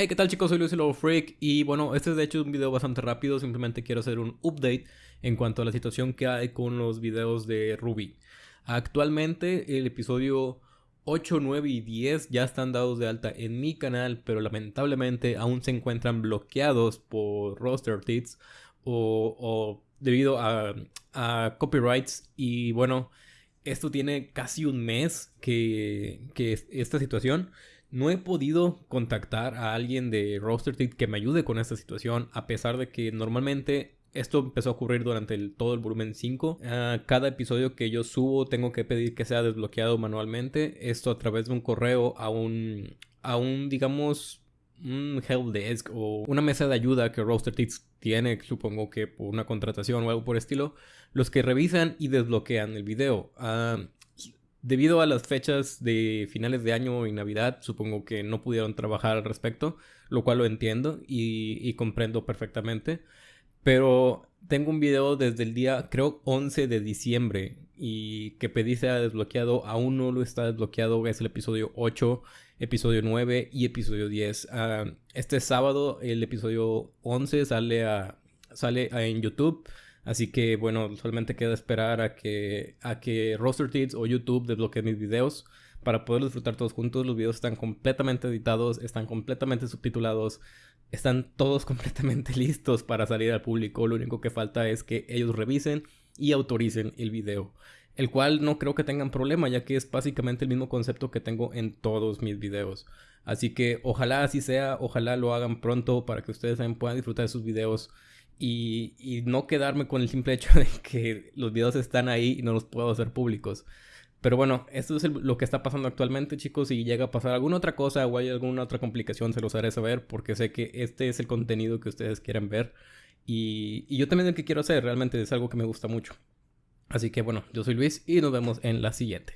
Hey, ¿qué tal chicos? Soy Luis Lobo Freak y bueno, este es de hecho un video bastante rápido, simplemente quiero hacer un update en cuanto a la situación que hay con los videos de Ruby. Actualmente el episodio 8, 9 y 10 ya están dados de alta en mi canal, pero lamentablemente aún se encuentran bloqueados por Roster Tits o, debido a, copyrights y bueno, esto tiene casi un mes que esta situación no he podido contactar a alguien de Roster que me ayude con esta situación, a pesar de que normalmente esto empezó a ocurrir durante todo el volumen 5. Ah, cada episodio que yo subo tengo que pedir que sea desbloqueado manualmente. Esto a través de un correo a un, a un digamos, un helpdesk o una mesa de ayuda que Roaster tiene, supongo que por una contratación o algo por estilo, los que revisan y desbloquean el video. Ah, Debido a las fechas de finales de año y Navidad, supongo que no pudieron trabajar al respecto, lo cual lo entiendo y, comprendo perfectamente. Pero tengo un video desde el día, creo, 11 de diciembre y que pedí sea desbloqueado, aún no lo está desbloqueado, es el episodio 8, episodio 9 y episodio 10. Ah, este sábado el episodio 11 sale, a, sale en YouTube. Así que bueno, solamente queda esperar a que, a que o YouTube desbloqueen mis videos para poder disfrutar todos juntos. Los videos están completamente editados, están completamente subtitulados, están todos completamente listos para salir al público. Lo único que falta es que ellos revisen y autoricen el video. El cual no creo que tengan problema, ya que es básicamente el mismo concepto que tengo en todos mis videos. Así que ojalá así sea, ojalá lo hagan pronto para que ustedes también puedan disfrutar de sus videos y, no quedarme con el simple hecho de que los videos están ahí y no los puedo hacer públicos. Pero bueno, esto es lo que está pasando actualmente, chicos. Si llega a pasar alguna otra cosa o hay alguna otra complicación, se los haré saber porque sé que este es el contenido que ustedes quieren ver. Y, y yo también el que quiero hacer, realmente es algo que me gusta mucho. Así que bueno, yo soy Luis y nos vemos en la siguiente.